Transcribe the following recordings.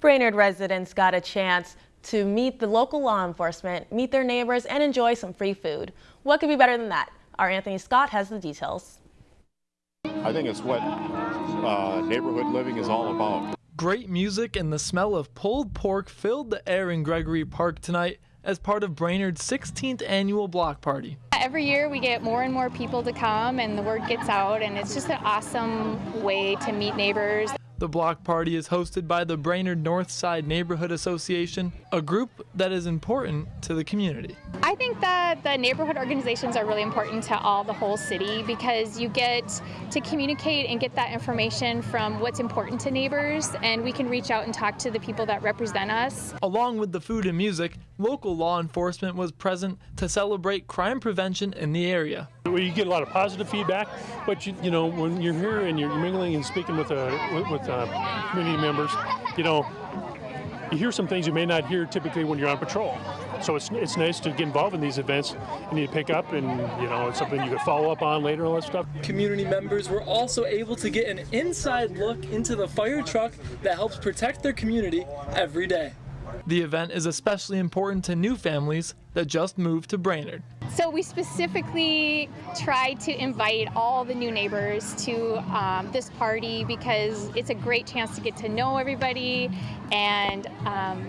Brainerd residents got a chance to meet the local law enforcement, meet their neighbors, and enjoy some free food. What could be better than that? Our Anthony Scott has the details. I think it's what uh, neighborhood living is all about. Great music and the smell of pulled pork filled the air in Gregory Park tonight as part of Brainerd's 16th annual block party. Every year we get more and more people to come and the word gets out and it's just an awesome way to meet neighbors. The block party is hosted by the Brainerd North Side Neighborhood Association, a group that is important to the community. I think that the neighborhood organizations are really important to all the whole city because you get to communicate and get that information from what's important to neighbors and we can reach out and talk to the people that represent us. Along with the food and music, local law enforcement was present to celebrate crime prevention in the area. You get a lot of positive feedback, but you, you know when you're here and you're mingling and speaking with uh, with uh, community members, you know you hear some things you may not hear typically when you're on patrol. So it's, it's nice to get involved in these events and you pick up and you know it's something you could follow up on later and all that stuff. Community members were also able to get an inside look into the fire truck that helps protect their community every day. The event is especially important to new families that just moved to Brainerd. So we specifically tried to invite all the new neighbors to um, this party because it's a great chance to get to know everybody and um,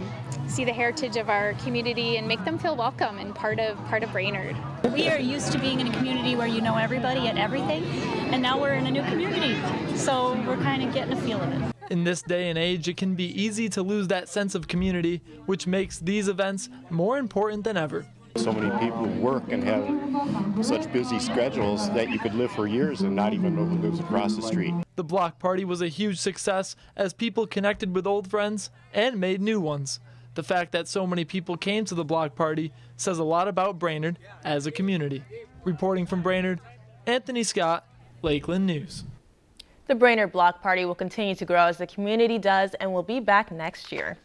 see the heritage of our community and make them feel welcome and part of part of Brainerd. We are used to being in a community where you know everybody and everything, and now we're in a new community, so we're kind of getting a feel of it. In this day and age, it can be easy to lose that sense of community, which makes these events more important than ever. So many people work and have such busy schedules that you could live for years and not even know who lives across the street. The block party was a huge success as people connected with old friends and made new ones. The fact that so many people came to the block party says a lot about Brainerd as a community. Reporting from Brainerd, Anthony Scott, Lakeland News. The Brainerd Block Party will continue to grow as the community does and will be back next year.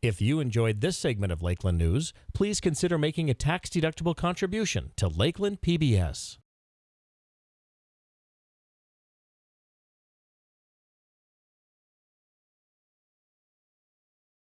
If you enjoyed this segment of Lakeland News, please consider making a tax-deductible contribution to Lakeland PBS.